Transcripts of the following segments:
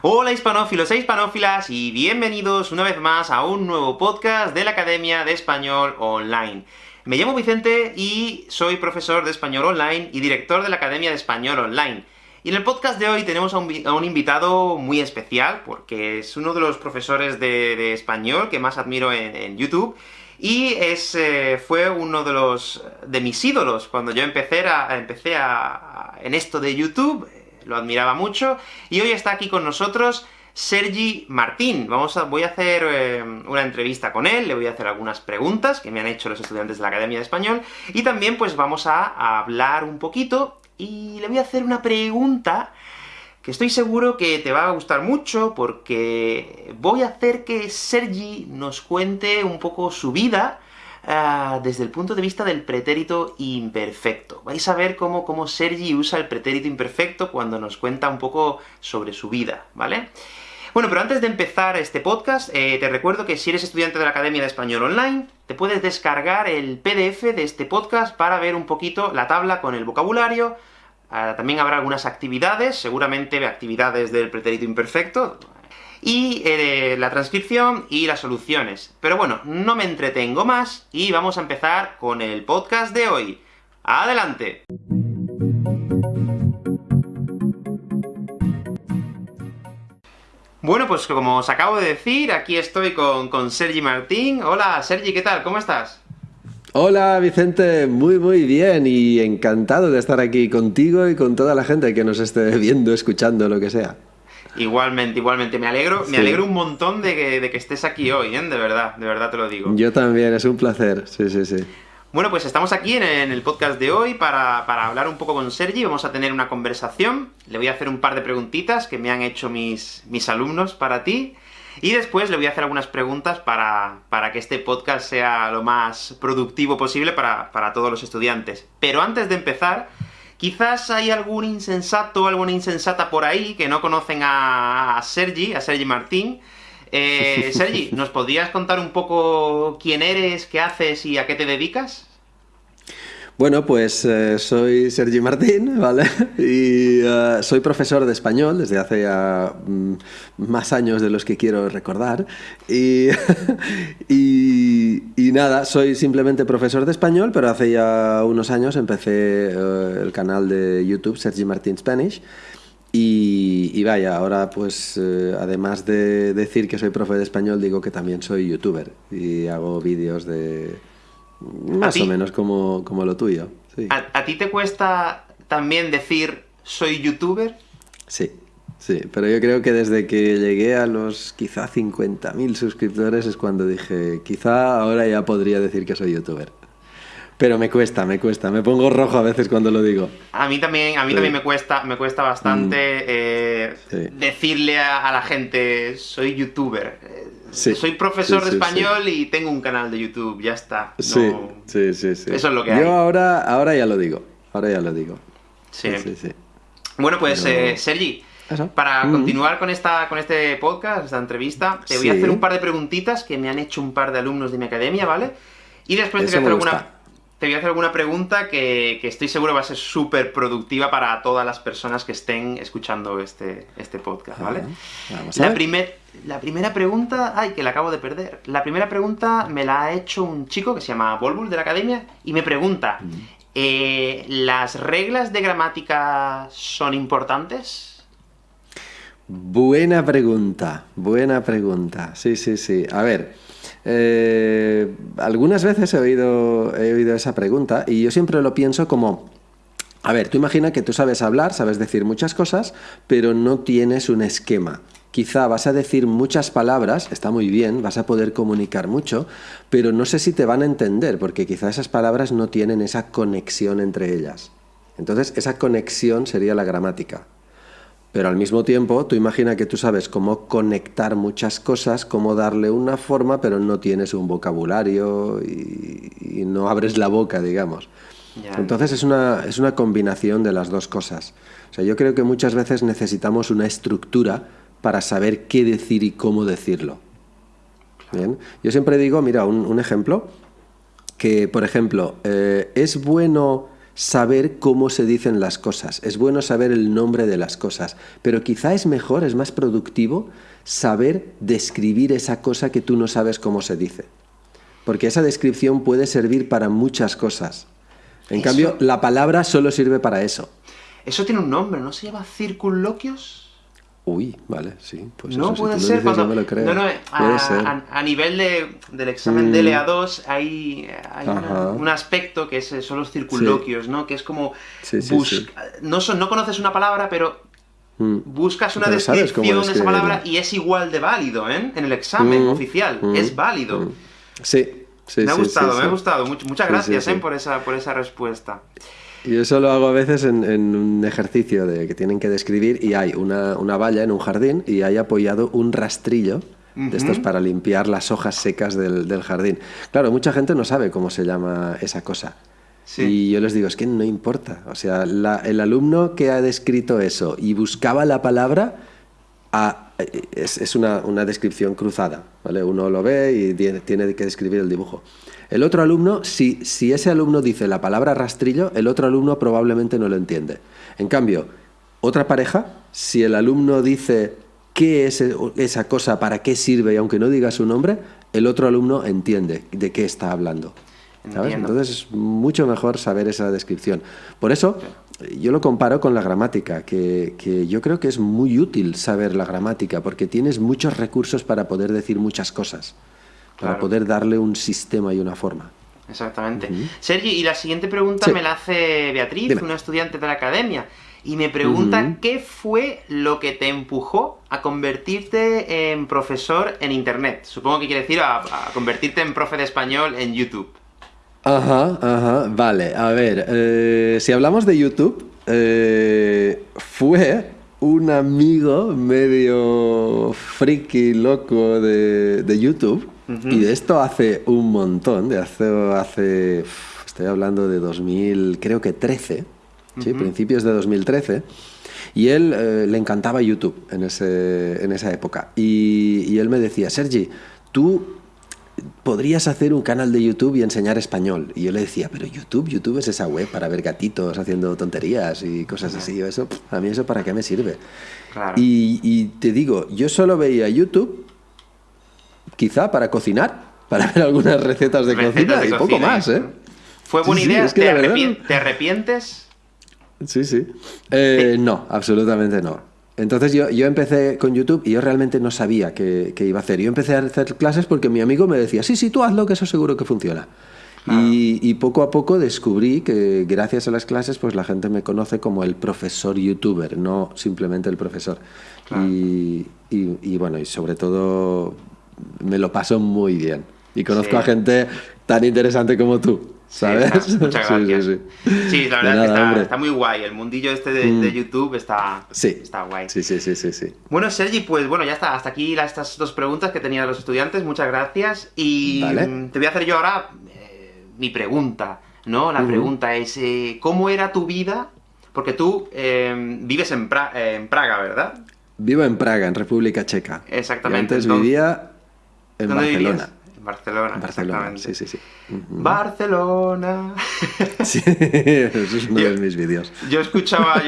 Hola hispanófilos e hispanófilas, y bienvenidos una vez más a un nuevo podcast de la Academia de Español Online. Me llamo Vicente y soy profesor de Español Online y director de la Academia de Español Online. Y en el podcast de hoy tenemos a un, invitado muy especial, porque es uno de los profesores de, español que más admiro en, YouTube, y es, eh, fue uno de los de mis ídolos cuando yo empecé, a, empecé en esto de YouTube, lo admiraba mucho, y hoy está aquí con nosotros Sergi Martín. Vamos a, voy a hacer eh, una entrevista con él, le voy a hacer algunas preguntas que me han hecho los estudiantes de la Academia de Español, y también pues vamos a, hablar un poquito, y le voy a hacer una pregunta que estoy seguro que te va a gustar mucho, porque voy a hacer que Sergi nos cuente un poco su vida, Ah, desde el punto de vista del pretérito imperfecto. Vais a ver cómo, cómo Sergi usa el pretérito imperfecto cuando nos cuenta un poco sobre su vida, ¿vale? Bueno, pero antes de empezar este podcast, eh, te recuerdo que si eres estudiante de la Academia de Español Online, te puedes descargar el PDF de este podcast para ver un poquito la tabla con el vocabulario, ah, también habrá algunas actividades, seguramente actividades del pretérito imperfecto, y eh, la transcripción y las soluciones. Pero bueno, no me entretengo más, y vamos a empezar con el podcast de hoy. ¡Adelante! Bueno, pues como os acabo de decir, aquí estoy con, con Sergi Martín. Hola, Sergi, ¿qué tal? ¿Cómo estás? Hola Vicente, muy muy bien y encantado de estar aquí contigo y con toda la gente que nos esté viendo, escuchando, lo que sea. Igualmente, igualmente. Me alegro, me alegro un montón de que, estés aquí hoy, ¿eh? De verdad, de verdad te lo digo. Yo también, es un placer, sí, sí, sí. Bueno, pues estamos aquí en, el podcast de hoy para, hablar un poco con Sergi, vamos a tener una conversación, le voy a hacer un par de preguntitas que me han hecho mis, mis alumnos para ti, y después le voy a hacer algunas preguntas para, para que este podcast sea lo más productivo posible para, para todos los estudiantes. Pero antes de empezar, Quizás hay algún insensato, alguna insensata por ahí que no conocen a, Sergi, a Sergi Martín. Eh, Sergi, ¿nos podrías contar un poco quién eres, qué haces y a qué te dedicas? Bueno, pues eh, soy Sergi Martín, ¿vale? Y eh, soy profesor de español desde hace ya mm, más años de los que quiero recordar. Y, y, nada, soy simplemente profesor de español, pero hace ya unos años empecé eh, el canal de YouTube Sergi Martín Spanish. Y, y, vaya, ahora pues además de decir que soy profe de español, digo que también soy youtuber y hago vídeos de más o menos como, lo tuyo. ¿A, ti te cuesta también decir soy youtuber? Sí, sí, pero yo creo que desde que llegué a los quizá 50.000 suscriptores es cuando dije, quizá ahora ya podría decir que soy youtuber. Pero me cuesta, me cuesta, me pongo rojo a veces cuando lo digo. A mí también, a mí también me cuesta, me cuesta bastante mm. eh, decirle a, la gente soy youtuber. Soy profesor de español y tengo un canal de YouTube, ya está. sí, sí, sí, Eso es lo que hay. Yo ahora, ahora ya lo digo, ahora ya lo digo. Sí, sí, sí. Bueno, pues, eh, Sergi, para mm. continuar con, esta, con este podcast, esta entrevista, te voy a hacer un par de preguntitas que me han hecho un par de alumnos de mi academia, ¿vale? Y después te voy a hacer alguna te voy a hacer alguna pregunta que, estoy seguro va a ser súper productiva para todas las personas que estén escuchando este, este podcast, ¿vale? la, la primera pregunta... ¡Ay, que la acabo de perder! La primera pregunta me la ha hecho un chico que se llama Volbul de la Academia, y me pregunta, mm. eh, ¿las reglas de gramática son importantes? Buena pregunta, buena pregunta. Sí, sí, sí. A ver... Eh, algunas veces he oído, esa pregunta y yo siempre lo pienso como... A ver, tú imagina que tú sabes hablar, sabes decir muchas cosas, pero no tienes un esquema. Quizá vas a decir muchas palabras, está muy bien, vas a poder comunicar mucho, pero no sé si te van a entender, porque quizá esas palabras no tienen esa conexión entre ellas. Entonces, esa conexión sería la gramática. Pero al mismo tiempo, tú imagina que tú sabes cómo conectar muchas cosas, cómo darle una forma, pero no tienes un vocabulario y, no abres la boca, digamos. Entonces es una, es una combinación de las dos cosas. O sea, yo creo que muchas veces necesitamos una estructura para saber qué decir y cómo decirlo. ¿Bien? Yo siempre digo, mira, un, ejemplo, que por ejemplo, eh, es bueno saber cómo se dicen las cosas, es bueno saber el nombre de las cosas, pero quizá es mejor, es más productivo saber describir esa cosa que tú no sabes cómo se dice. Porque esa descripción puede servir para muchas cosas. En cambio, la palabra solo sirve para eso. Eso tiene un nombre, ¿no se llama circunloquios? Uy, vale, sí. Pues no puede ser cuando... No, no, a, nivel del examen de LA2 hay, un aspecto que es, son los circunloquios, ¿no? Que es como... no, son, no conoces una palabra, pero mm. buscas una descripción de esa palabra y es igual de válido, ¿eh? En el examen mm. oficial, mm. es válido. Sí, sí, Me ha gustado, me ha gustado. Muchas gracias, ¿eh? Por, esa, por esa respuesta. Y eso lo hago a veces en, un ejercicio de que tienen que describir y hay una, valla en un jardín y hay apoyado un rastrillo de estos para limpiar las hojas secas del, jardín. Claro, mucha gente no sabe cómo se llama esa cosa. Y yo les digo, es que no importa. O sea, el alumno que ha descrito eso y buscaba la palabra, es, una, una, descripción cruzada. ¿vale? Uno lo ve y tiene, tiene que describir el dibujo. El otro alumno, si, si ese alumno dice la palabra rastrillo, el otro alumno probablemente no lo entiende. En cambio, otra pareja, si el alumno dice qué es esa cosa, para qué sirve, y aunque no diga su nombre, el otro alumno entiende de qué está hablando. Entonces es mucho mejor saber esa descripción. Por eso yo lo comparo con la gramática, que, que, yo creo que es muy útil saber la gramática, porque tienes muchos recursos para poder decir muchas cosas para poder darle un sistema y una forma. Exactamente. Sergio, y la siguiente pregunta me la hace Beatriz, una estudiante de la academia, y me pregunta qué fue lo que te empujó a convertirte en profesor en Internet. Supongo que quiere decir a, convertirte en profe de español en YouTube. Ajá, ajá, vale. A ver, eh, si hablamos de YouTube, eh, fue un amigo medio friki loco de, de YouTube y de esto hace un montón, de hace, hace estoy hablando de 2000, creo que 13, ¿sí? principios de 2013. Y él eh, le encantaba YouTube en, ese, en esa época. Y, y, él me decía, Sergi, tú podrías hacer un canal de YouTube y enseñar español. Y yo le decía, pero YouTube, YouTube es esa web para ver gatitos haciendo tonterías y cosas así. Eso, a mí eso para qué me sirve. Y, y te digo, yo solo veía YouTube quizá para cocinar, para ver algunas recetas de cocina y poco más, ¿eh? Fue buena idea, ¿Te, arrepientes? Sí, sí. Eh, no, absolutamente no. Entonces yo, yo, empecé con YouTube y yo realmente no sabía qué, iba a hacer. Yo empecé a hacer clases porque mi amigo me decía, sí, sí, tú hazlo, que eso seguro que funciona. Y, poco a poco descubrí que gracias a las clases pues la gente me conoce como el profesor youtuber, no simplemente el profesor. Y, y, bueno, y sobre todo me lo paso muy bien. Y conozco a gente tan interesante como tú. ¿Sabes? muchas gracias. Sí, sí, la verdad es que está, muy guay. El mundillo este de, mm. YouTube está, está guay. Sí, sí, sí, sí, sí. Bueno, Sergi, pues bueno, ya está. Hasta aquí estas dos preguntas que tenían los estudiantes. Muchas gracias. Y te voy a hacer yo ahora eh, mi pregunta, ¿no? La pregunta es, eh, ¿cómo era tu vida? Porque tú eh, vives en, en, Praga, ¿verdad? Vivo en Praga, en República Checa. Exactamente. antes vivía en Barcelona. Barcelona, Barcelona sí, sí, sí. Barcelona. Sí, eso es uno de mis vídeos. Yo escuchaba,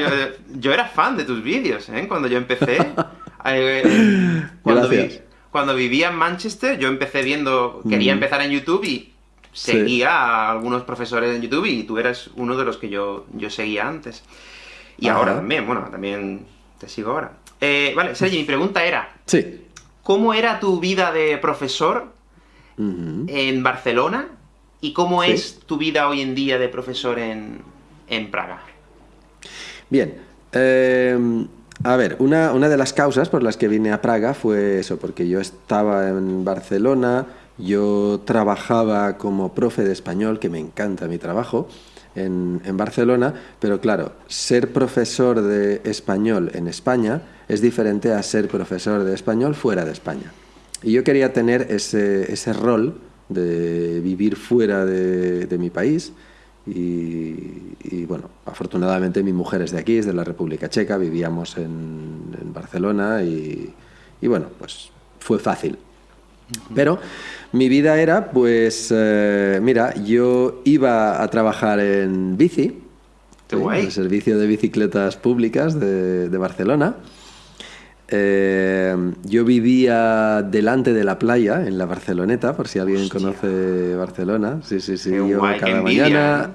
yo, era fan de tus vídeos, ¿eh? Cuando yo empecé. Eh, cuando, cuando vivía en Manchester, yo empecé viendo, quería empezar en YouTube y seguía a algunos profesores en YouTube y tú eras uno de los que yo, yo seguía antes. Y ahora también, bueno, también te sigo ahora. Eh, vale, Sergi, mi pregunta era... Sí. ¿Cómo era tu vida de profesor en Barcelona? ¿Y cómo es tu vida hoy en día de profesor en, Praga? Bien. Em, a ver, una, una, de las causas por las que vine a Praga fue eso, porque yo estaba en Barcelona, yo trabajaba como profe de español, que me encanta mi trabajo, en, Barcelona, pero claro, ser profesor de español en España es diferente a ser profesor de español fuera de España. Y yo quería tener ese, ese rol de vivir fuera de, mi país. Y, bueno, afortunadamente mi mujer es de aquí, es de la República Checa, vivíamos en, Barcelona y, y, bueno, pues fue fácil. Pero mi vida era, pues, eh, mira, yo iba a trabajar en bici el servicio de bicicletas públicas de, Barcelona. Eh, yo vivía delante de la playa, en la Barceloneta, por si alguien conoce Barcelona. Sí, sí, sí. yo cada mañana.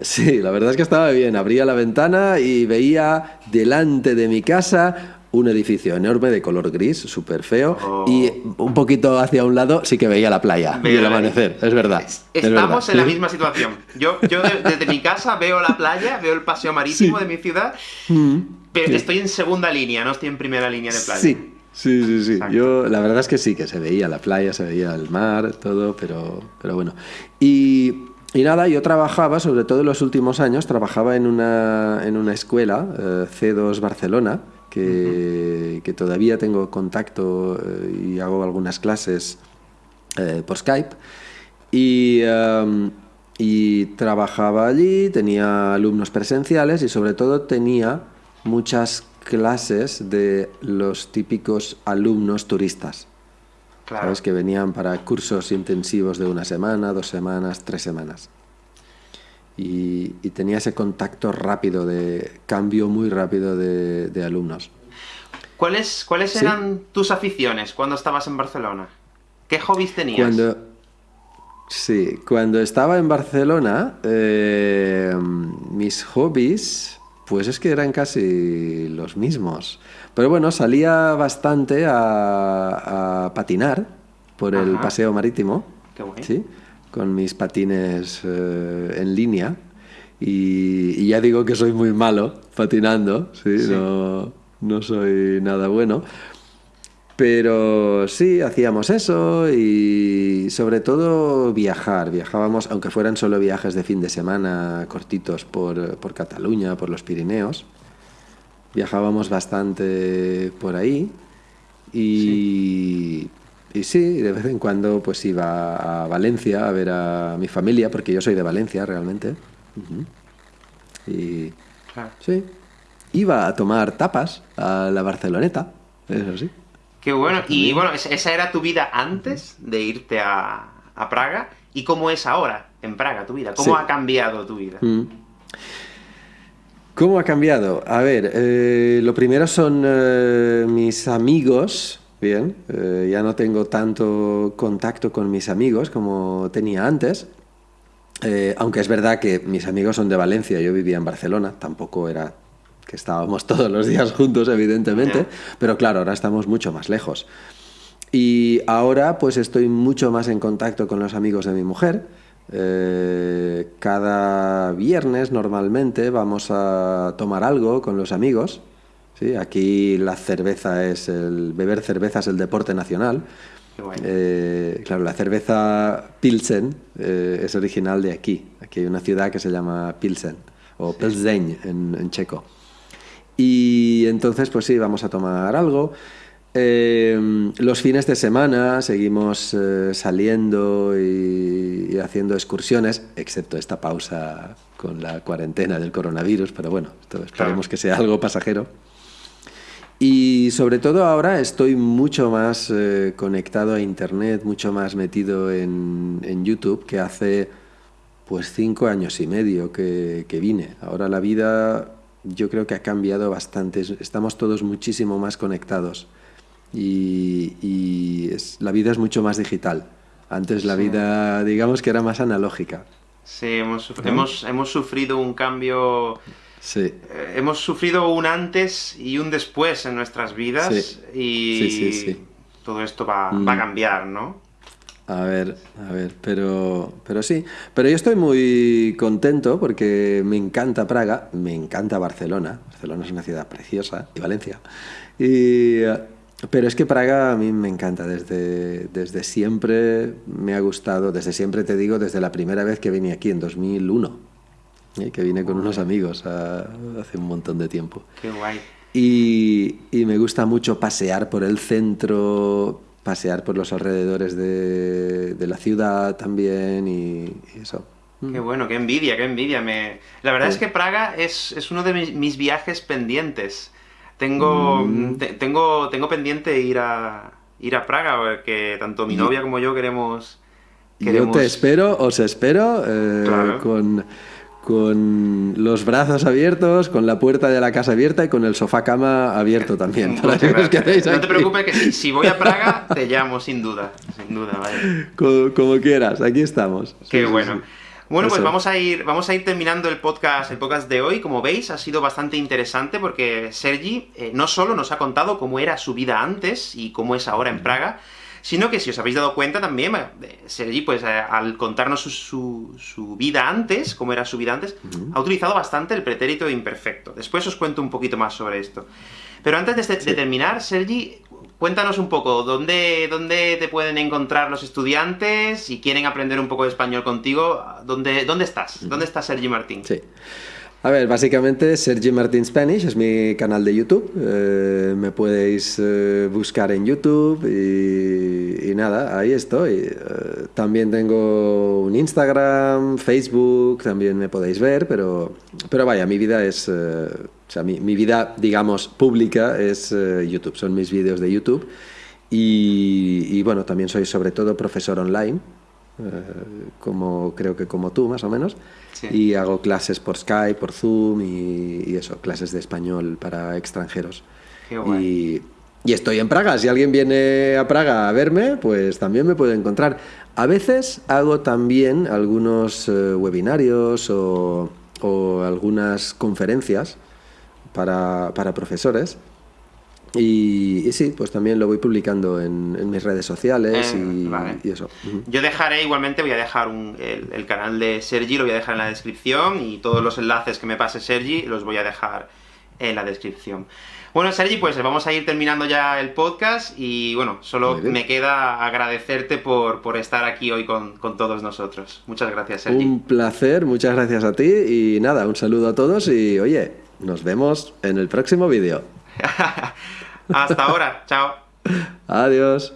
Sí, la verdad es que estaba bien. Abría la ventana y veía delante de mi casa un edificio enorme de color gris, súper feo, y oh. un poquito hacia un lado sí que veía la playa y el amanecer, es verdad. Estamos en la misma situación. Yo, yo desde mi casa veo la playa, veo el paseo marítimo de mi ciudad, mm. Pero estoy en segunda línea, no estoy en primera línea de playa. Sí, sí, sí. sí. Yo, la verdad es que sí, que se veía la playa, se veía el mar, todo, pero, pero bueno. Y y nada, yo trabajaba, sobre todo en los últimos años, trabajaba en una, en una escuela, eh, C2 Barcelona, que, que, todavía tengo contacto eh, y hago algunas clases eh, por Skype. Y, em, y trabajaba allí, tenía alumnos presenciales y sobre todo tenía muchas clases de los típicos alumnos turistas. ¿Sabes? Que venían para cursos intensivos de una semana, dos semanas, tres semanas. Y, tenía ese contacto rápido, de cambio muy rápido de, alumnos. ¿Cuáles, cuáles eran tus aficiones cuando estabas en Barcelona? ¿Qué hobbies tenías? Cuando, sí, cuando estaba en Barcelona, eh, mis hobbies, pues es que eran casi los mismos. Pero bueno, salía bastante a, patinar por el paseo marítimo. ¿sí? Con mis patines eh, en línea. Y, ya digo que soy muy malo patinando, ¿sí? No, no soy nada bueno. Pero sí, hacíamos eso y sobre todo viajar. Viajábamos, aunque fueran solo viajes de fin de semana cortitos por, por Cataluña, por los Pirineos viajábamos bastante por ahí y sí. y sí, de vez en cuando pues iba a Valencia a ver a mi familia, porque yo soy de Valencia realmente. Y sí, iba a tomar tapas a la Barceloneta, eso sí. Qué bueno, y bueno, esa era tu vida antes de irte a, a Praga, ¿y cómo es ahora en Praga tu vida? ¿Cómo ha cambiado tu vida? Mm. ¿Cómo ha cambiado? A ver, eh, lo primero son eh, mis amigos. Bien, eh, ya no tengo tanto contacto con mis amigos como tenía antes. aunque es verdad que mis amigos son de Valencia, yo vivía en Barcelona, tampoco era que estábamos todos los días juntos, evidentemente, pero claro, ahora estamos mucho más lejos. Y ahora pues estoy mucho más en contacto con los amigos de mi mujer. Eh, cada viernes normalmente vamos a tomar algo con los amigos. ¿sí? Aquí la cerveza es el beber cerveza es el deporte nacional. Eh, claro, la cerveza Pilsen eh, es original de aquí. Aquí hay una ciudad que se llama Pilsen o Pilsen en checo. Y entonces, pues sí, vamos a tomar algo. Em, los fines de semana seguimos eh, saliendo y, haciendo excursiones, excepto esta pausa con la cuarentena del coronavirus, pero bueno, esperemos que sea algo pasajero. Y sobre todo ahora estoy mucho más eh, conectado a Internet, mucho más metido en, YouTube que hace pues cinco años y medio que, que vine. Ahora la vida yo creo que ha cambiado bastante, estamos todos muchísimo más conectados y, es, la vida es mucho más digital. Antes la vida, digamos que era más analógica. Sí, hemos, hemos, hemos sufrido un cambio... Sí. Eh, hemos sufrido un antes y un después en nuestras vidas y todo esto va, va, a mm. cambiar, ¿no? A ver, a ver, pero, pero sí. Pero yo estoy muy contento porque me encanta Praga, me encanta Barcelona. Barcelona es una ciudad preciosa y Valencia. Y pero es que Praga a mí me encanta, desde, desde siempre me ha gustado, desde siempre te digo, desde la primera vez que vine aquí en 2001, ¿eh? que vine con unos amigos hace un montón de tiempo. Qué guay. Y, y, me gusta mucho pasear por el centro, pasear por los alrededores de, de la ciudad también y, eso. Qué bueno, qué envidia, qué envidia. Me... La verdad es que Praga es, es uno de mis, mis viajes pendientes. Tengo, mm. tengo, tengo pendiente ir a, ir a Praga, porque tanto mi novia como yo queremos... Yo te espero, os espero, eh, con, con los brazos abiertos, con la puerta de la casa abierta y con el sofá cama abierto también. no te preocupes que si, voy a Praga te llamo sin duda, sin duda, vale. como, quieras, aquí estamos. Qué bueno. Bueno, pues vamos a, ir, vamos a ir terminando el podcast, el podcast de hoy. Como veis, ha sido bastante interesante porque Sergi eh, no solo nos ha contado cómo era su vida antes y cómo es ahora en Praga, sino que si os habéis dado cuenta también, eh, Sergi, pues eh, al contarnos su, su, vida antes, cómo era su vida antes, ha utilizado bastante el pretérito imperfecto. Después os cuento un poquito más sobre esto. Pero antes de, de terminar, Sergi, Cuéntanos un poco, ¿dónde, ¿dónde te pueden encontrar los estudiantes? Si quieren aprender un poco de español contigo, ¿dónde, dónde estás? ¿Dónde está Sergi Martín? Sí. A ver, básicamente Sergi Martín Spanish es mi canal de YouTube. Eh, me podéis eh, buscar en YouTube y, nada, ahí estoy. Eh, también tengo un Instagram, Facebook, también me podéis ver, pero, pero vaya, mi vida es o sea, mi, vida, digamos, pública es YouTube, son mis vídeos de YouTube. Y, bueno, también soy sobre todo profesor online, eh, como creo que como tú, más o menos. Y hago clases por Skype, por Zoom y, eso, clases de español para extranjeros. y, y estoy en Praga. Si alguien viene a Praga a verme, pues también me puede encontrar. A veces hago también algunos eh, webinarios o, o algunas conferencias para, para profesores. Y, sí, pues también lo voy publicando en, mis redes sociales eh, y, eso. Yo dejaré, igualmente, voy a dejar el, canal de Sergi, lo voy a dejar en la descripción, y todos los enlaces que me pase Sergi los voy a dejar en la descripción. Bueno, Sergi, pues vamos a ir terminando ya el podcast, y bueno, solo me queda agradecerte por, por estar aquí hoy con, con, todos nosotros. Muchas gracias, Sergi. Un placer, muchas gracias a ti, y nada, un saludo a todos, y oye, nos vemos en el próximo vídeo. Hasta ahora, chao. Adiós.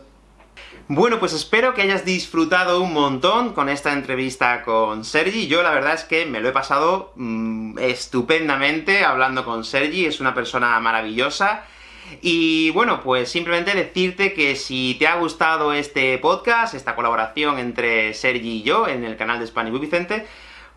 Bueno, pues espero que hayas disfrutado un montón con esta entrevista con Sergi. Yo la verdad es que me lo he pasado mm, estupendamente hablando con Sergi, es una persona maravillosa. Y bueno, pues simplemente decirte que si te ha gustado este podcast, esta colaboración entre Sergi y yo en el canal de Spanish Vicente,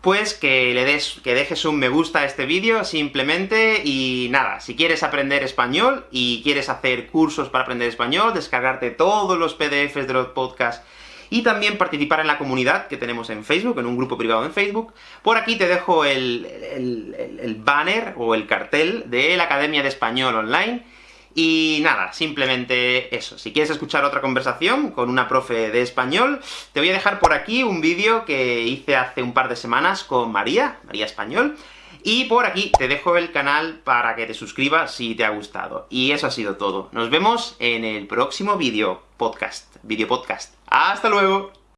pues que le des, que dejes un me gusta a este vídeo, simplemente, y nada, si quieres aprender español, y quieres hacer cursos para aprender español, descargarte todos los PDFs de los podcasts, y también participar en la comunidad que tenemos en Facebook, en un grupo privado en Facebook, por aquí te dejo el, el banner, o el cartel, de la Academia de Español Online, y nada, simplemente eso. Si quieres escuchar otra conversación con una profe de español, te voy a dejar por aquí un vídeo que hice hace un par de semanas con María, María Español, y por aquí te dejo el canal para que te suscribas si te ha gustado. Y eso ha sido todo. Nos vemos en el próximo vídeo podcast, vídeo podcast. ¡Hasta luego!